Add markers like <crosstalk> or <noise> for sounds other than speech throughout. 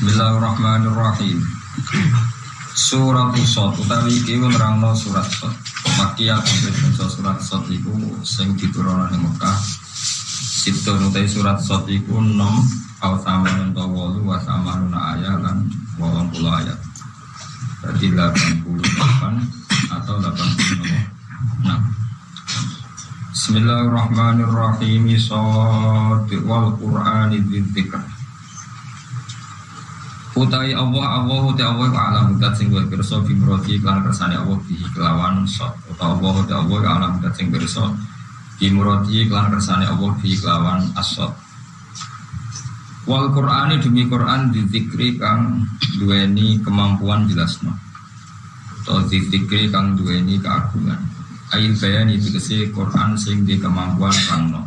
Bismillahirrahmanirrahim. Surat Sot utawi iki nerangno surat Sot. Makiyah maca surat Sot iku sing diturunkan ing Mekah. Situ nutai surat Sot iku 6 au sama nento wolu wa sama nuna ayat lan wolong puluh ayat. Berarti 88 atau 86. Bismillahirrahmanirrahim. Sot wal Qur'ani dzikr Utai Allah Allah utai Allah alam dat sing wa pirsa bi murati kan kersane Allah bi kelawan sot utawa Allah utai Allah alam dat sing bi murati kersane Allah bi kelawan asot Wal Qur'ani demi Qur'an dizikri kang duweni kemampuan jelasno. Atau dizikri kang duweni keagungan. Ail bayani tegese Qur'an sing di kemampuan rangno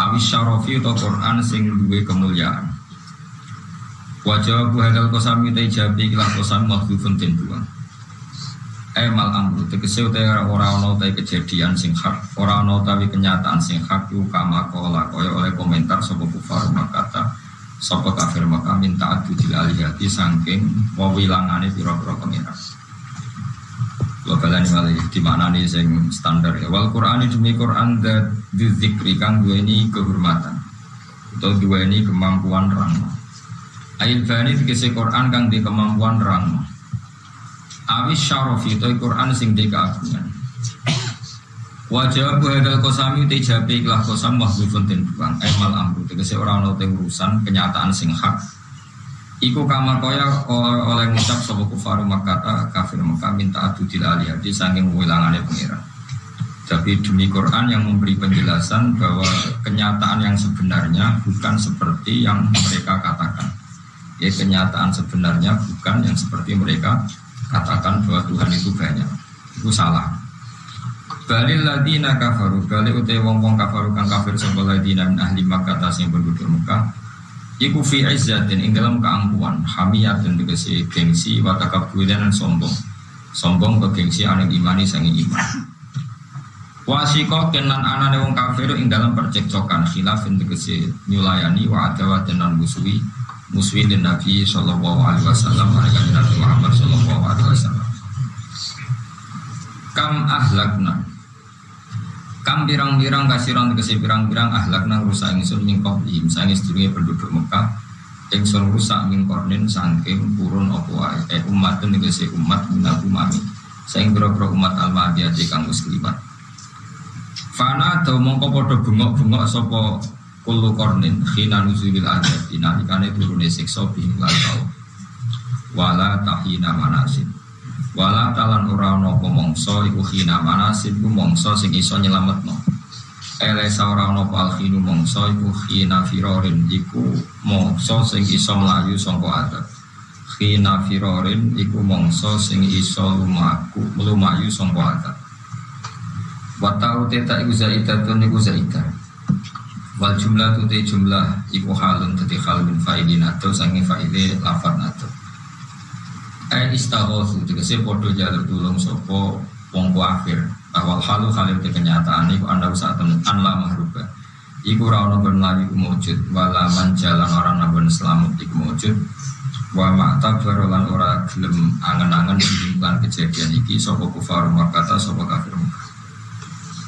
Awis syarafi atau Qur'an sing duwe kemuliaan Wajah bu hadal kosami tay jabi kilah kosami makhlufun den dua. Emal amru tegese utai ora ana utai kejadian sing hak, ora utawi kenyataan sing hak yu kama kola kaya oleh komentar sapa kufar makata sapa kafir maka minta adu dil alihati saking wawilangane pira-pira pengira. Lo balani malih di mana nih sing standar ya. Wal Quran demi Quran dat dzikri kang duweni kehormatan atau duweni kemampuan rahmat Ail bani dikisi Quran kang di kemampuan rang. Awis syaraf itu Quran sing di keagungan. Wajah bu hadal kosami te jabe ikhlas kosam wahdufun den buang Emal amru tegese orang ono urusan kenyataan sing hak. Iku kamar koya oleh ngucap sobo kufaru makata kafir maka minta adu di saking wilangannya pengiran. Tapi demi Quran yang memberi penjelasan bahwa kenyataan yang sebenarnya bukan seperti yang mereka katakan ya kenyataan sebenarnya bukan yang seperti mereka katakan bahwa Tuhan itu banyak. Itu salah. Balil ladina kafaru. Balil utai wong wong kafaru kang kafir Sampai ladina min ahli Makkah Tas yang penduduk Mekah. Iku fi izzatin ing dalam keangkuhan Hamiyat dan dikasih gengsi Watakabulan dan sombong. Sombong ke gengsi anak imani sangi iman. Wasiko kenan anane wong kafir ing dalam percekcokan khilaf dikasih nyulayani wa adawat dan musuhi muswilin Nabi Sallallahu Alaihi Wasallam mereka Nabi Muhammad Sallallahu Alaihi Wasallam. Kam ahlakna. Kam birang-birang kasiran kasih birang-birang ahlakna rusak ingsun mingkop im sangi sedurunge penduduk Mekah ingsun rusak mingkornin sangking purun opo eh umat kasih umat minal umami saing biro-biro umat al-madiyah kang muslimat Fana atau mongko podo bungok-bungok sopo kullu kornin khina nuzulil adab. Inalikane turune siksa bihim tau. Wala tahina manasin. Wala talan ora ana apa mangsa iku khina ku mangsa sing iso nyelametno. Ele ora ana apa khinu mangsa iku khina firorin iku mangsa sing iso mlayu saka adab. Khina firorin iku mangsa sing iso lumaku lumayu saka adab. Wa ta'u teta iku zaidatun iku zaidah Wal jumlah tu jumlah iku halun tadi hal min fa'ilin atau sangi fa'ili lafad atau Eh istaghosu tegese podo jalur tulung sopo wong akhir. Bahwa halu halim te kenyataan iku anda usah temen anla mahruba. Iku rano ben lagi kumujud wala jalan orang nabun selamat iku mujud. Wa ma'ta barolan ora gelem angen-angen lan kejadian iki sopo kufar kata sopo kafir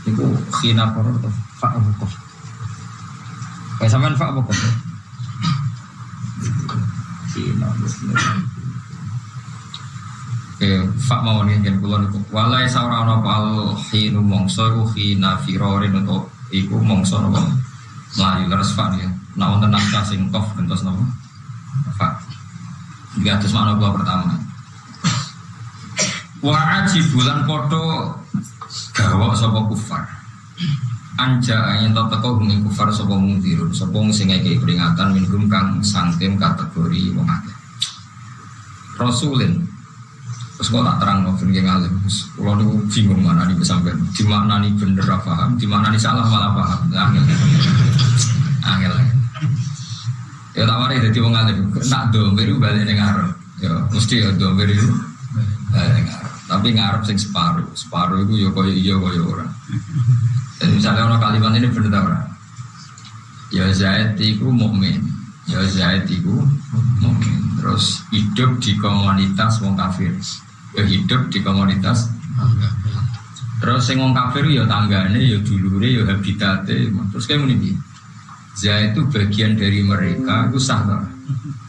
iku khina koror fa'amukoh Kayak sampean fak apa kok? Oke, fak mau nih kan kulon itu. Walai saura ono pal hinu mongso iku hina firorin untuk iku mongso nopo melayu leres fak ya. Nah untuk nafkah sing kof gentos fak. Di atas mana gua pertama. Wa aji bulan foto gawok sopo kufar anja yang tak teko humi kufar sapa mungdirun sapa sing peringatan kang sangkem kategori wong rasulin terus kok tak terang mau firman ngalim. Kalau niku bingung mana nih sampai di mana nih bener paham di mana nih salah malah paham. Angel. Angel. Ya tak mari jadi wong alim nak do beru balik ngarep? Ya mesti ya do beru balik ngarep tapi ngarep sing separuh separuh itu ya koyo iya koyo ora jadi misalnya orang kalimat ini benar tak Ya Zaid itu mukmin, ya Zaid itu mukmin. terus hidup di komunitas wong kafir. Ya hidup di komunitas Terus sing wong kafir ya tanggane ya dulure ya habitate. Terus kayak ngene iki. Za itu bagian dari mereka itu sah tak?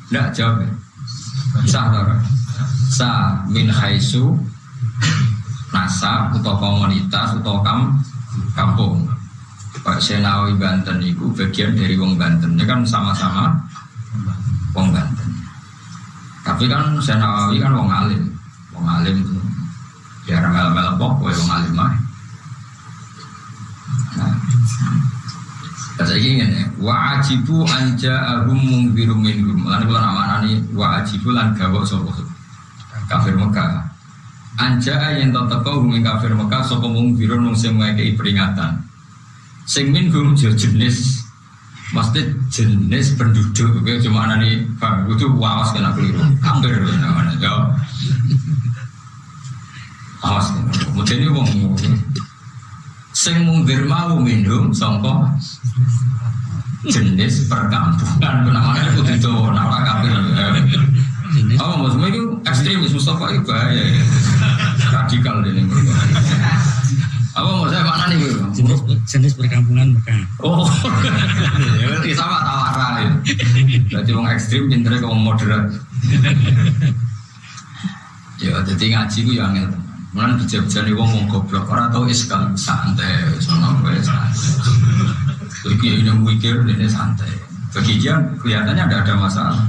Enggak jawab. ya? Sah tak? Sah min haisu nasa atau komunitas atau kam kampung. Pak Senawi Banten itu bagian dari wong Banten. Ini kan sama-sama wong Banten. Tapi kan Senawi kan wong alim. Wong alim itu ya orang mel-mel pok, wong alim mah. Kata ingin ya, wa ajibu anja ahum mungbirum minhum. Lan kula nak manani wa ajibu lan gawok sapa kafir Mekah. Anja yang tak teko hum ing kafir Mekah sapa mungbirum mung sing ngekeki peringatan. Sing minhum jenis Maksudnya jenis penduduk, oke, cuma anani, bang, itu wawas kena keliru, hampir, namanya, ya. Awas, mungkin ini wong sing mungkir mau minum sangka jenis perkampungan namanya kudu Jawa nara kafir oh maksudnya itu? Ekstremis Mustafa itu bahaya ya. radikal ini apa maksudnya mana nih jenis, jenis perkampungan Mekah. oh ya sama tawara ya jadi orang ekstrim pinternya kamu moderat ya jadi ngaji itu yang angel Mana bijak-bijak wong wong goblok orang tahu iskal santai, sono gue santai. Jadi ya ini mikir ini santai. Bagi dia kelihatannya ada ada masalah.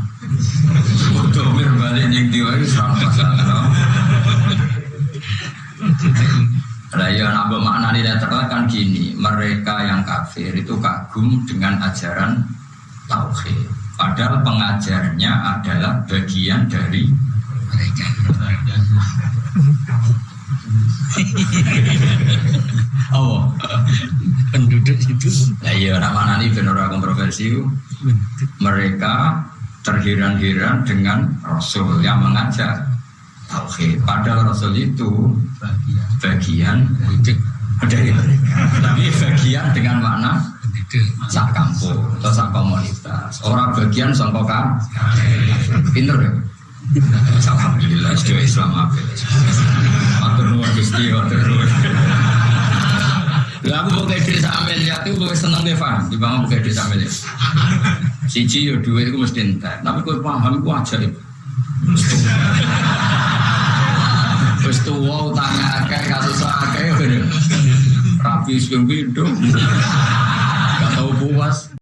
Untuk berbalik yang itu serang masalah. Nah ya nambah makna ini kan gini, mereka yang kafir itu kagum dengan ajaran tauhid. Padahal pengajarnya adalah bagian dari Mereka. <laughs> Oh, Penduduk itu nah iya nama nani benar kontroversi mereka terheran-heran dengan Rasul yang mengajar tauhid. Padahal Rasul itu bagian dari mereka, tapi bagian dengan makna sak kampung atau sak. Orang bagian sangka kan, pinter ya. Alhamdulillah, sudah Islam apa? Atur nuwun Gusti, atur nuwun. Lah aku pakai desa Amelia itu gue seneng deh Fan, di bawah pakai desa Amelia. Siji yo duit itu mesti entek, tapi gue paham gue ajaib. Wis tuwa utangnya akeh kasus akeh bener. Rapi seping pindho. Gak tau puas.